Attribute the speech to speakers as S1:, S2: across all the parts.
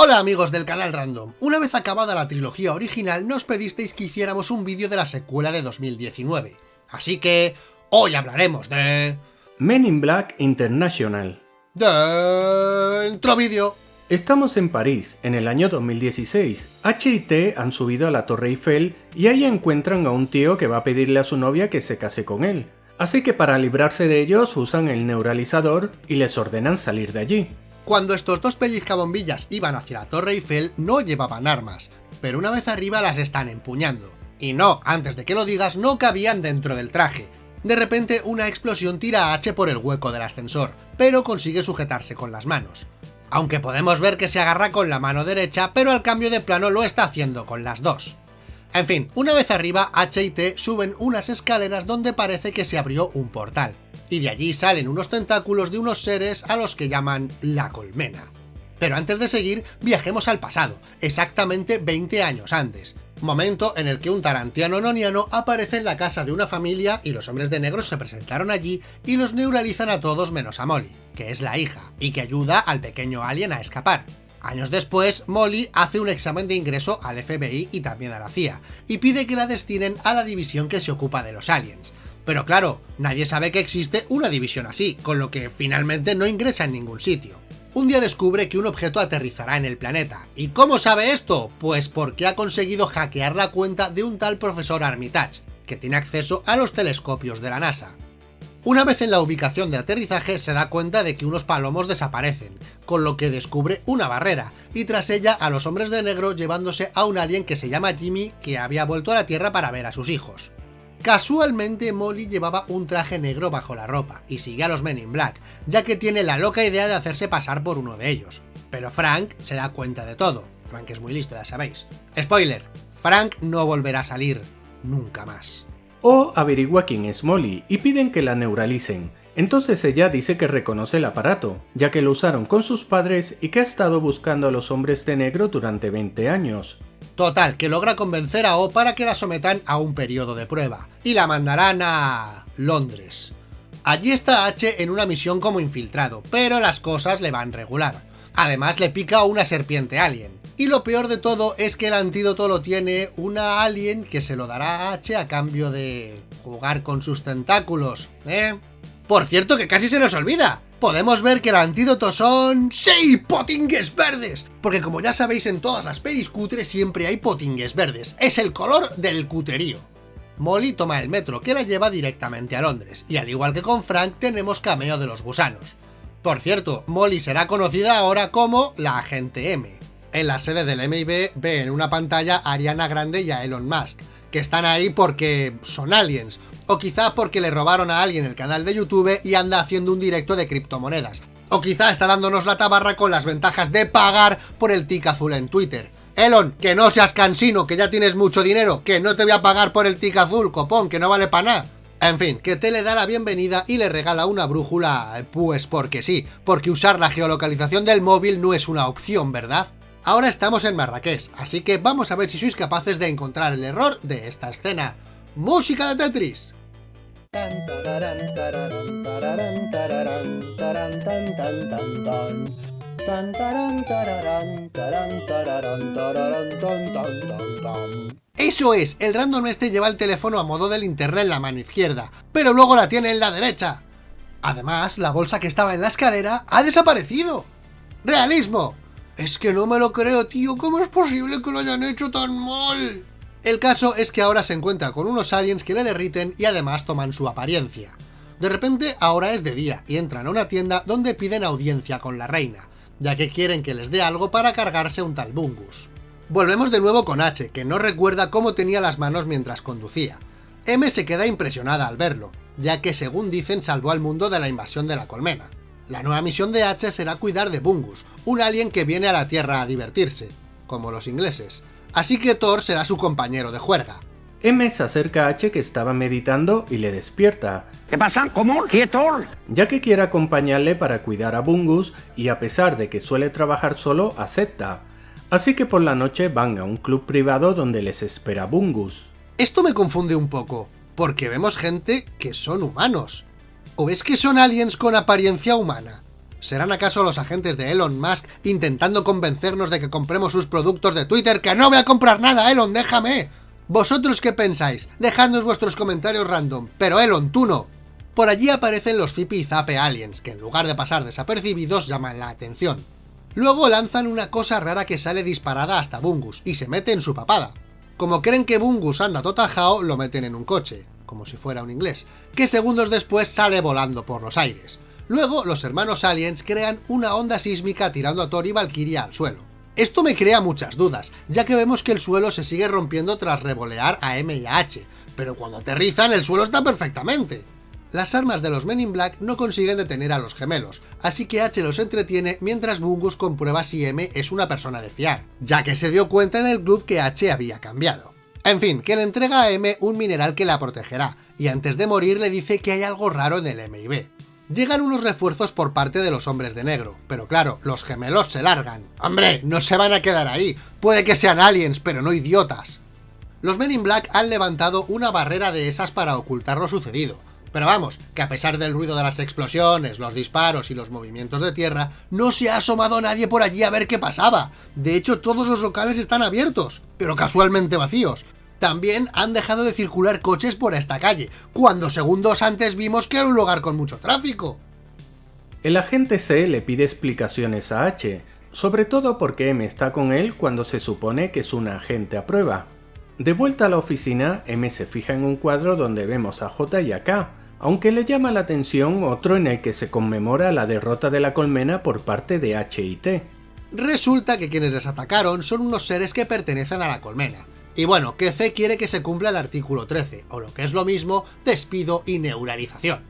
S1: Hola amigos del canal Random, una vez acabada la trilogía original nos pedisteis que hiciéramos un vídeo de la secuela de 2019, así que hoy hablaremos de...
S2: Men in Black International.
S1: Dentro vídeo.
S2: Estamos en París, en el año 2016. H y T han subido a la Torre Eiffel y ahí encuentran a un tío que va a pedirle a su novia que se case con él. Así que para librarse de ellos usan el neuralizador y les ordenan salir de allí.
S1: Cuando estos dos pellizcabombillas iban hacia la Torre Eiffel no llevaban armas, pero una vez arriba las están empuñando. Y no, antes de que lo digas, no cabían dentro del traje. De repente una explosión tira a H por el hueco del ascensor, pero consigue sujetarse con las manos. Aunque podemos ver que se agarra con la mano derecha, pero al cambio de plano lo está haciendo con las dos. En fin, una vez arriba, H y T suben unas escaleras donde parece que se abrió un portal y de allí salen unos tentáculos de unos seres a los que llaman la colmena. Pero antes de seguir, viajemos al pasado, exactamente 20 años antes, momento en el que un tarantiano noniano aparece en la casa de una familia y los hombres de negro se presentaron allí y los neuralizan a todos menos a Molly, que es la hija, y que ayuda al pequeño alien a escapar. Años después, Molly hace un examen de ingreso al FBI y también a la CIA, y pide que la destinen a la división que se ocupa de los aliens, pero claro, nadie sabe que existe una división así, con lo que finalmente no ingresa en ningún sitio. Un día descubre que un objeto aterrizará en el planeta. ¿Y cómo sabe esto? Pues porque ha conseguido hackear la cuenta de un tal profesor Armitage, que tiene acceso a los telescopios de la NASA. Una vez en la ubicación de aterrizaje se da cuenta de que unos palomos desaparecen, con lo que descubre una barrera, y tras ella a los hombres de negro llevándose a un alien que se llama Jimmy que había vuelto a la Tierra para ver a sus hijos. Casualmente Molly llevaba un traje negro bajo la ropa y sigue a los Men in Black, ya que tiene la loca idea de hacerse pasar por uno de ellos. Pero Frank se da cuenta de todo. Frank es muy listo, ya sabéis. Spoiler, Frank no volverá a salir nunca más.
S2: O averigua quién es Molly y piden que la neuralicen. Entonces ella dice que reconoce el aparato, ya que lo usaron con sus padres y que ha estado buscando a los hombres de negro durante 20 años.
S1: Total, que logra convencer a O para que la sometan a un periodo de prueba, y la mandarán a... Londres. Allí está H en una misión como infiltrado, pero las cosas le van regular. Además le pica una serpiente alien. Y lo peor de todo es que el antídoto lo tiene una alien que se lo dará a H a cambio de jugar con sus tentáculos, ¿eh? Por cierto que casi se nos olvida, podemos ver que el antídoto son... ¡Sí! ¡Potingues verdes! Porque como ya sabéis en todas las pelis cutres siempre hay potingues verdes, es el color del cutrerío. Molly toma el metro que la lleva directamente a Londres, y al igual que con Frank tenemos cameo de los gusanos. Por cierto, Molly será conocida ahora como la Agente M. En la sede del MIB ve en una pantalla a Ariana Grande y a Elon Musk, que están ahí porque son aliens, o quizá porque le robaron a alguien el canal de YouTube y anda haciendo un directo de criptomonedas. O quizá está dándonos la tabarra con las ventajas de pagar por el tic azul en Twitter. Elon, que no seas cansino, que ya tienes mucho dinero, que no te voy a pagar por el tic azul, copón, que no vale para nada. En fin, que te le da la bienvenida y le regala una brújula, pues porque sí, porque usar la geolocalización del móvil no es una opción, ¿verdad? Ahora estamos en Marrakech, así que vamos a ver si sois capaces de encontrar el error de esta escena. ¡Música de Tetris! Eso es, el random este lleva el teléfono a modo de linterna en la mano izquierda, pero luego la tiene en la derecha. Además, la bolsa que estaba en la escalera ha desaparecido. ¡Realismo! Es que no me lo creo, tío, ¿cómo es posible que lo hayan hecho tan mal? El caso es que ahora se encuentra con unos aliens que le derriten y además toman su apariencia. De repente ahora es de día y entran a una tienda donde piden audiencia con la reina, ya que quieren que les dé algo para cargarse un tal Bungus. Volvemos de nuevo con H, que no recuerda cómo tenía las manos mientras conducía. M se queda impresionada al verlo, ya que según dicen salvó al mundo de la invasión de la colmena. La nueva misión de H será cuidar de Bungus, un alien que viene a la Tierra a divertirse, como los ingleses, así que Thor será su compañero de juerga.
S2: M se acerca a H que estaba meditando y le despierta.
S3: ¿Qué pasa? ¿Cómo? ¿Qué Thor?
S2: Ya que quiere acompañarle para cuidar a Bungus y a pesar de que suele trabajar solo, acepta. Así que por la noche van a un club privado donde les espera Bungus.
S1: Esto me confunde un poco, porque vemos gente que son humanos. ¿O es que son aliens con apariencia humana? ¿Serán acaso los agentes de Elon Musk intentando convencernos de que compremos sus productos de Twitter? ¡Que no voy a comprar nada, Elon, déjame! ¿Vosotros qué pensáis? Dejadnos vuestros comentarios random, pero Elon, tú no. Por allí aparecen los Zippy y Zape Aliens, que en lugar de pasar desapercibidos llaman la atención. Luego lanzan una cosa rara que sale disparada hasta Bungus, y se mete en su papada. Como creen que Bungus anda totajao, lo meten en un coche, como si fuera un inglés, que segundos después sale volando por los aires. Luego, los hermanos Aliens crean una onda sísmica tirando a Thor y Valkyria al suelo. Esto me crea muchas dudas, ya que vemos que el suelo se sigue rompiendo tras revolear a M y a H, pero cuando aterrizan el suelo está perfectamente. Las armas de los Men in Black no consiguen detener a los gemelos, así que H los entretiene mientras Bungus comprueba si M es una persona de fiar, ya que se dio cuenta en el club que H había cambiado. En fin, que le entrega a M un mineral que la protegerá, y antes de morir le dice que hay algo raro en el M y B. Llegan unos refuerzos por parte de los hombres de negro, pero claro, los gemelos se largan. ¡Hombre, no se van a quedar ahí! Puede que sean aliens, pero no idiotas. Los Men in Black han levantado una barrera de esas para ocultar lo sucedido, pero vamos, que a pesar del ruido de las explosiones, los disparos y los movimientos de tierra, no se ha asomado nadie por allí a ver qué pasaba. De hecho, todos los locales están abiertos, pero casualmente vacíos. También han dejado de circular coches por esta calle, cuando segundos antes vimos que era un lugar con mucho tráfico.
S2: El agente C le pide explicaciones a H, sobre todo porque M está con él cuando se supone que es un agente a prueba. De vuelta a la oficina, M se fija en un cuadro donde vemos a J y a K, aunque le llama la atención otro en el que se conmemora la derrota de la colmena por parte de H y T.
S1: Resulta que quienes les atacaron son unos seres que pertenecen a la colmena. Y bueno, que C quiere que se cumpla el artículo 13, o lo que es lo mismo, despido y neuralización.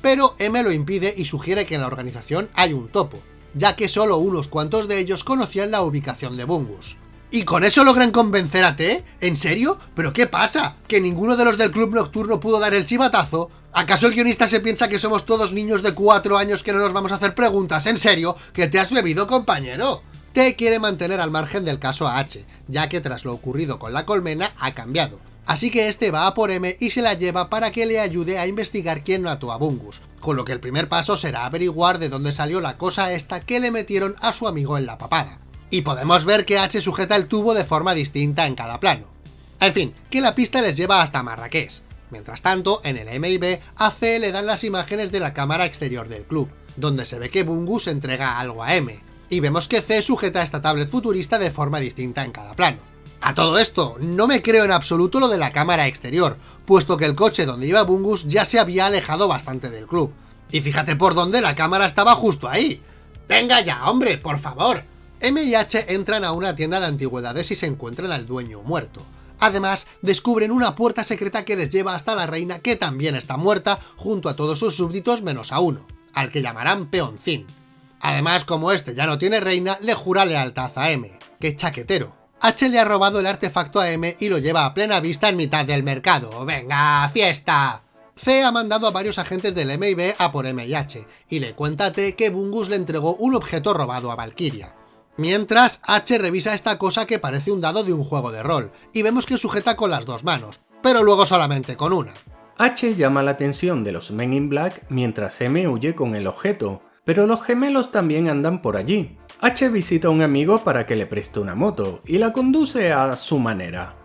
S1: Pero M lo impide y sugiere que en la organización hay un topo, ya que solo unos cuantos de ellos conocían la ubicación de Bungus. ¿Y con eso logran convencer a T? ¿En serio? ¿Pero qué pasa? ¿Que ninguno de los del club nocturno pudo dar el chivatazo? ¿Acaso el guionista se piensa que somos todos niños de 4 años que no nos vamos a hacer preguntas? ¿En serio? ¿Que te has bebido, compañero? T quiere mantener al margen del caso a H, ya que tras lo ocurrido con la colmena ha cambiado. Así que este va a por M y se la lleva para que le ayude a investigar quién mató a Bungus, con lo que el primer paso será averiguar de dónde salió la cosa esta que le metieron a su amigo en la papada. Y podemos ver que H sujeta el tubo de forma distinta en cada plano. En fin, que la pista les lleva hasta Marrakech. Mientras tanto, en el MIB, a C le dan las imágenes de la cámara exterior del club, donde se ve que Bungus entrega algo a M, y vemos que C sujeta esta tablet futurista de forma distinta en cada plano. A todo esto, no me creo en absoluto lo de la cámara exterior, puesto que el coche donde iba Bungus ya se había alejado bastante del club. Y fíjate por dónde la cámara estaba justo ahí. ¡Venga ya, hombre, por favor! M y H entran a una tienda de antigüedades y se encuentran al dueño muerto. Además, descubren una puerta secreta que les lleva hasta la reina que también está muerta, junto a todos sus súbditos menos a uno, al que llamarán Peoncín. Además, como este ya no tiene reina, le jura lealtad a M. ¡Qué chaquetero! H le ha robado el artefacto a M y lo lleva a plena vista en mitad del mercado. ¡Venga, fiesta! C ha mandado a varios agentes del MIB a por M y H, y le T que Bungus le entregó un objeto robado a Valkyria. Mientras, H revisa esta cosa que parece un dado de un juego de rol, y vemos que sujeta con las dos manos, pero luego solamente con una.
S2: H llama la atención de los Men in Black mientras M huye con el objeto, pero los gemelos también andan por allí. H visita a un amigo para que le preste una moto, y la conduce a su manera.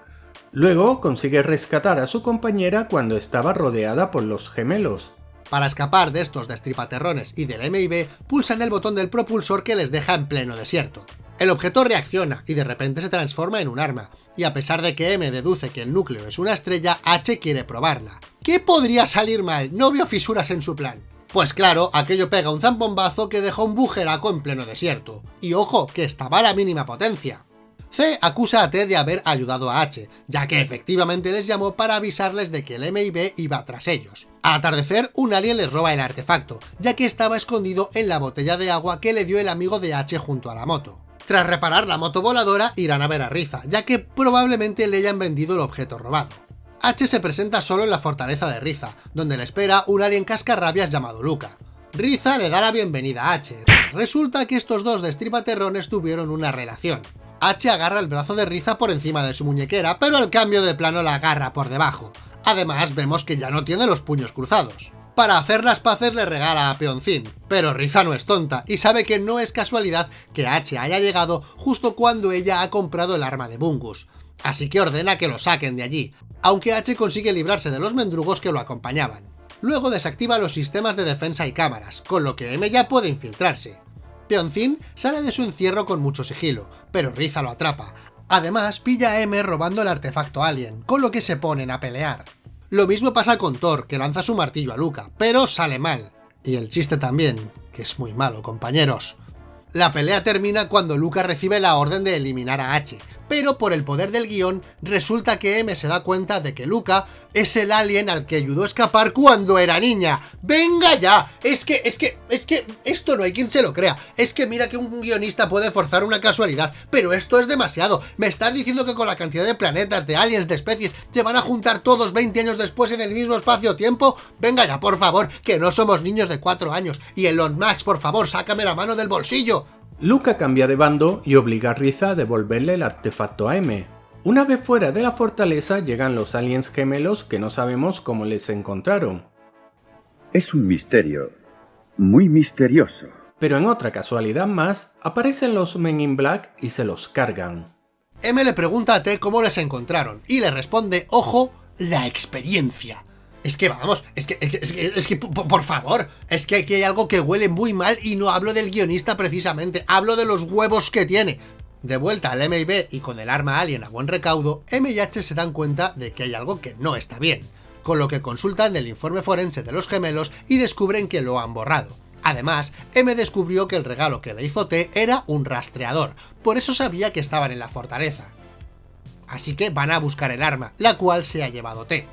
S2: Luego consigue rescatar a su compañera cuando estaba rodeada por los gemelos,
S1: para escapar de estos destripaterrones y del MIB, pulsan el botón del propulsor que les deja en pleno desierto. El objeto reacciona y de repente se transforma en un arma, y a pesar de que M deduce que el núcleo es una estrella, H quiere probarla. ¿Qué podría salir mal? No veo fisuras en su plan. Pues claro, aquello pega un zambombazo que deja un bujeraco en pleno desierto. Y ojo, que estaba a la mínima potencia. C acusa a T de haber ayudado a H, ya que efectivamente les llamó para avisarles de que el MIB iba tras ellos. Al atardecer, un alien les roba el artefacto, ya que estaba escondido en la botella de agua que le dio el amigo de H junto a la moto. Tras reparar la moto voladora, irán a ver a Riza, ya que probablemente le hayan vendido el objeto robado. H se presenta solo en la fortaleza de Riza, donde le espera un alien cascarrabias llamado Luca. Riza le da la bienvenida a H. Resulta que estos dos destripaterrones tuvieron una relación. H agarra el brazo de Riza por encima de su muñequera, pero al cambio de plano la agarra por debajo. Además, vemos que ya no tiene los puños cruzados. Para hacer las paces le regala a Peoncin, pero Riza no es tonta y sabe que no es casualidad que H haya llegado justo cuando ella ha comprado el arma de Bungus, así que ordena que lo saquen de allí, aunque H consigue librarse de los mendrugos que lo acompañaban. Luego desactiva los sistemas de defensa y cámaras, con lo que M ya puede infiltrarse. Peoncin sale de su encierro con mucho sigilo, pero Riza lo atrapa. Además, pilla a M robando el artefacto alien, con lo que se ponen a pelear. Lo mismo pasa con Thor, que lanza su martillo a Luca, pero sale mal. Y el chiste también, que es muy malo, compañeros. La pelea termina cuando Luca recibe la orden de eliminar a H, pero por el poder del guion resulta que M se da cuenta de que Luca es el alien al que ayudó a escapar cuando era niña. ¡Venga ya! Es que, es que, es que, esto no hay quien se lo crea. Es que mira que un guionista puede forzar una casualidad, pero esto es demasiado. ¿Me estás diciendo que con la cantidad de planetas, de aliens, de especies, se van a juntar todos 20 años después en el mismo espacio-tiempo? Venga ya, por favor, que no somos niños de 4 años. Y Elon Max, por favor, sácame la mano del bolsillo.
S2: Luca cambia de bando y obliga a Riza a devolverle el artefacto a M. Una vez fuera de la fortaleza llegan los aliens gemelos que no sabemos cómo les encontraron.
S4: Es un misterio, muy misterioso.
S2: Pero en otra casualidad más, aparecen los Men in Black y se los cargan.
S1: M le pregunta a T cómo les encontraron, y le responde, ojo, la experiencia. Es que vamos, es que, es que, es que, por favor, es que aquí hay algo que huele muy mal y no hablo del guionista precisamente, hablo de los huevos que tiene. De vuelta al MIB y con el arma alien a buen recaudo, M y H se dan cuenta de que hay algo que no está bien, con lo que consultan el informe forense de los gemelos y descubren que lo han borrado. Además, M descubrió que el regalo que le hizo T era un rastreador, por eso sabía que estaban en la fortaleza. Así que van a buscar el arma, la cual se ha llevado T.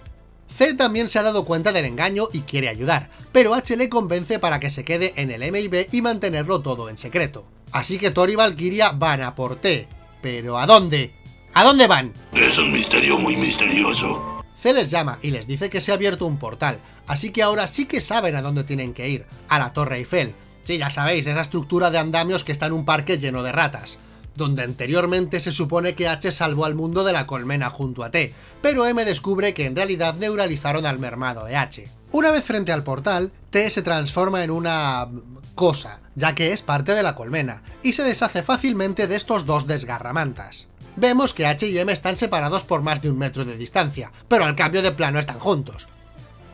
S1: C también se ha dado cuenta del engaño y quiere ayudar, pero H le convence para que se quede en el MIB y mantenerlo todo en secreto. Así que Thor y Valkyria van a por T. ¿Pero a dónde? ¿A dónde van?
S5: Es un misterio muy misterioso.
S1: C les llama y les dice que se ha abierto un portal, así que ahora sí que saben a dónde tienen que ir, a la Torre Eiffel. Sí, ya sabéis, esa estructura de andamios que está en un parque lleno de ratas donde anteriormente se supone que H salvó al mundo de la colmena junto a T, pero M descubre que en realidad neuralizaron al mermado de H. Una vez frente al portal, T se transforma en una... cosa, ya que es parte de la colmena, y se deshace fácilmente de estos dos desgarramantas. Vemos que H y M están separados por más de un metro de distancia, pero al cambio de plano están juntos.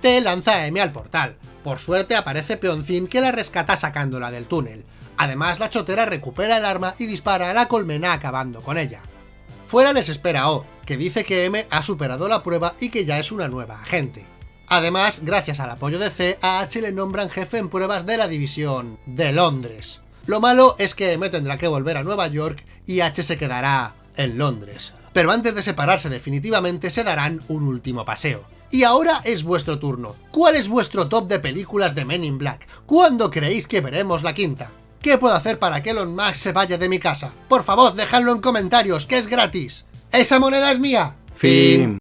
S1: T lanza a M al portal, por suerte aparece Peoncin que la rescata sacándola del túnel, Además, la chotera recupera el arma y dispara a la colmena acabando con ella. Fuera les espera O, que dice que M ha superado la prueba y que ya es una nueva agente. Además, gracias al apoyo de C, a H le nombran jefe en pruebas de la división de Londres. Lo malo es que M tendrá que volver a Nueva York y H se quedará en Londres. Pero antes de separarse definitivamente se darán un último paseo. Y ahora es vuestro turno. ¿Cuál es vuestro top de películas de Men in Black? ¿Cuándo creéis que veremos la quinta? ¿Qué puedo hacer para que Elon Musk se vaya de mi casa? Por favor, dejadlo en comentarios, que es gratis. ¡Esa moneda es mía!
S2: Fin.